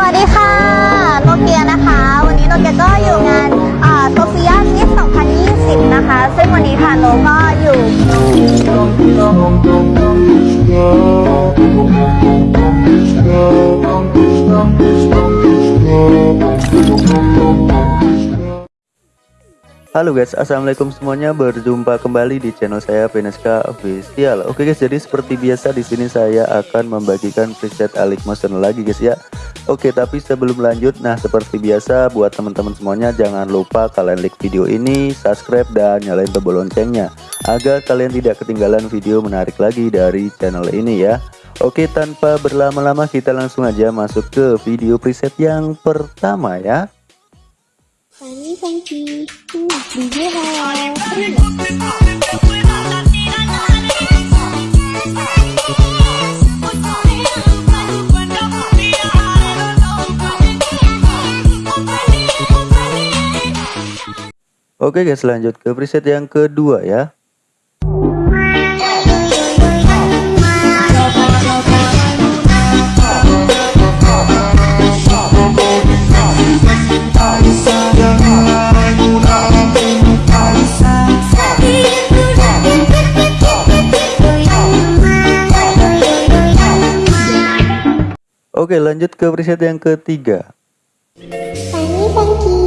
สวัสดีค่ะโนเกียนะคะ วันนี้โนเกียก็อยู่งานโซเฟียมิส2020 นะคะ ซึ่งวันนี้ค่ะโนก็อยู่ Halo guys, assalamualaikum semuanya. Berjumpa kembali di channel saya Veneska Official. Oke guys, jadi seperti biasa di sini saya akan membagikan preset Alik Motion lagi guys ya. Oke, tapi sebelum lanjut, nah seperti biasa buat teman-teman semuanya jangan lupa kalian like video ini, subscribe dan nyalain tombol loncengnya agar kalian tidak ketinggalan video menarik lagi dari channel ini ya. Oke, tanpa berlama-lama kita langsung aja masuk ke video preset yang pertama ya. Oke guys, lanjut ke preset yang kedua ya. Oke, lanjut ke preset yang ketiga. Funky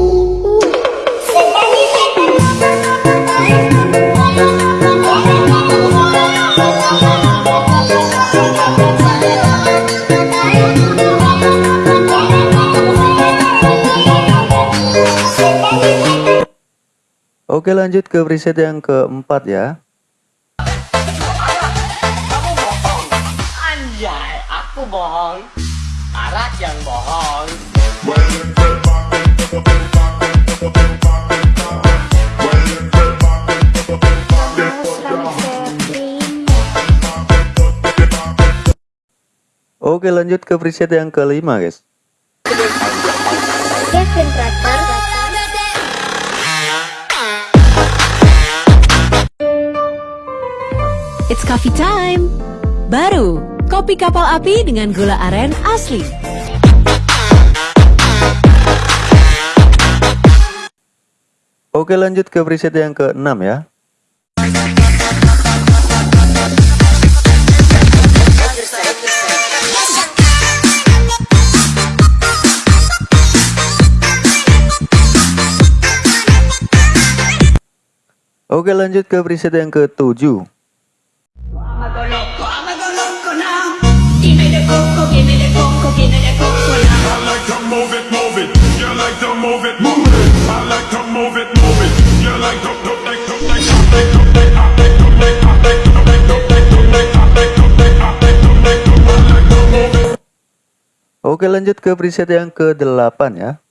Oke, lanjut ke preset yang keempat ya. Anjay, aku bohong. Oke, lanjut ke preset yang kelima guys. Kevin It's coffee time. Baru, kopi kapal api dengan gula aren asli. Oke, lanjut ke preset yang keenam ya. To I like to move it. Oke, lanjut ke preset yang ke-8 ya.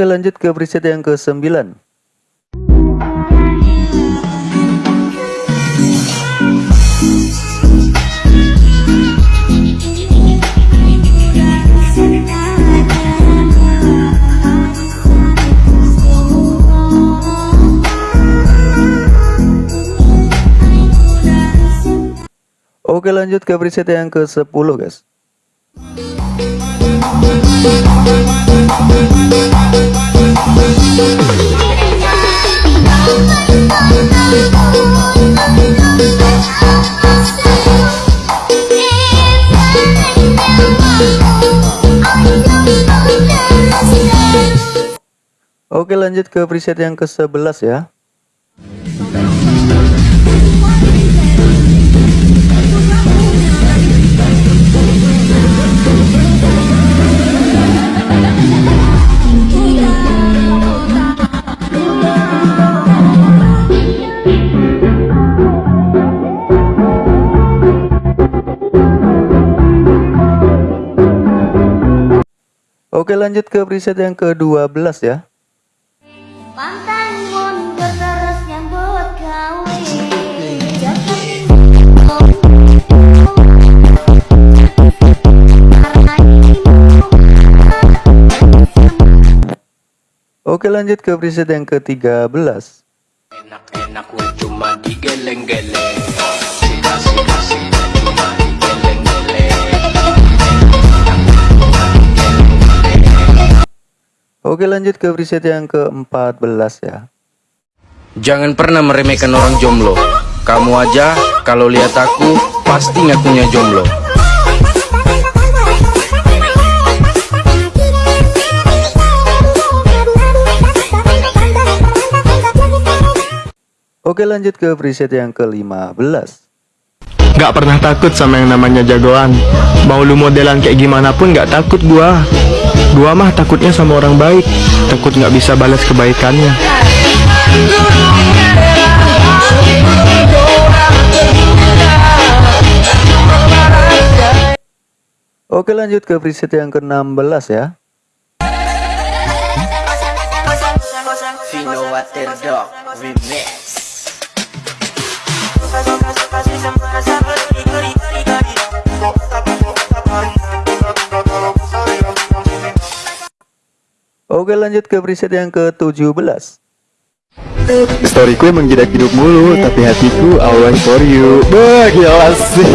Oke, lanjut ke preset yang ke-9. Oke, lanjut ke preset yang ke-10, guys. Oke, lanjut ke preset yang ke-11 ya. Oke lanjut ke preset yang ke-12 ya Oke lanjut ke preset yang ke-13 Enak-enak cuma digeleng-geleng Oke lanjut ke preset yang ke-14 ya Jangan pernah meremehkan orang jomblo. Kamu aja kalau lihat aku pasti ngakunya jomblo. Oke lanjut ke preset yang ke-15 Gak pernah takut sama yang namanya jagoan. Mau lu modelan kayak gimana pun gak takut gua. Gua mah takutnya sama orang baik. Takut gak bisa balas kebaikannya. Oke lanjut ke preset yang ke-16 ya. Vino Waterdog Remix Oke lanjut ke preset yang ke-17 Storyku emang tidak hidup mulu Tapi hatiku always for you. Bah gila sih.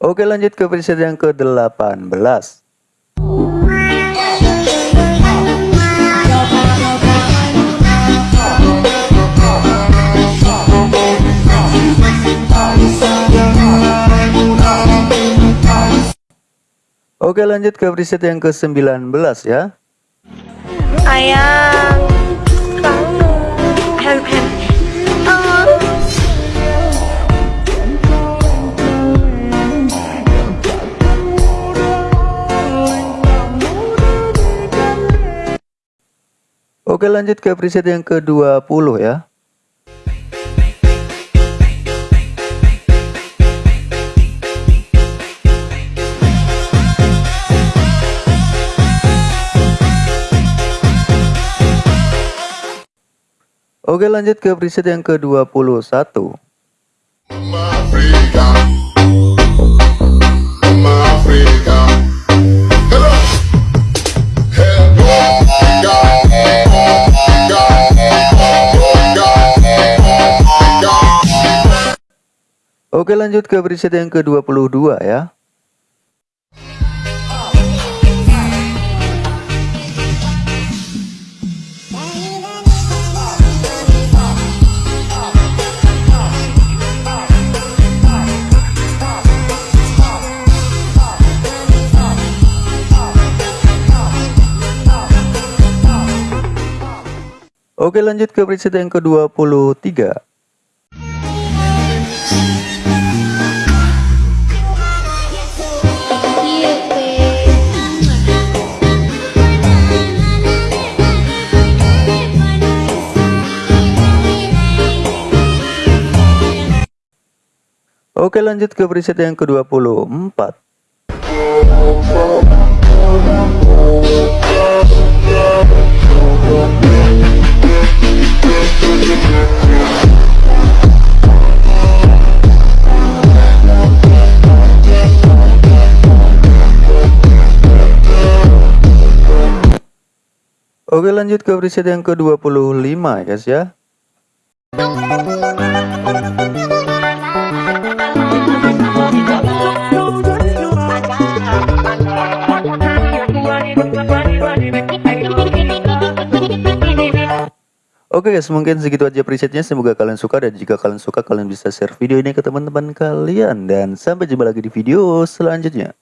Oke lanjut ke preset yang ke-18 Oke lanjut ke preset yang ke-19 ya Ayang kamu hem hem oh. Oke lanjut ke preset yang ke-20 ya Oke lanjut ke preset yang ke-21 Africa. Mama Africa. Hello. Hello. God. God. God. Oke lanjut ke preset yang ke-22 ya Oke lanjut ke preset yang ke-23 Oke lanjut ke preset yang ke-24 Oke lanjut ke preset yang ke-25 ya guys ya Oke guys, mungkin segitu aja presetnya. Semoga kalian suka dan jika kalian suka kalian bisa share video ini ke teman-teman kalian dan sampai jumpa lagi di video selanjutnya.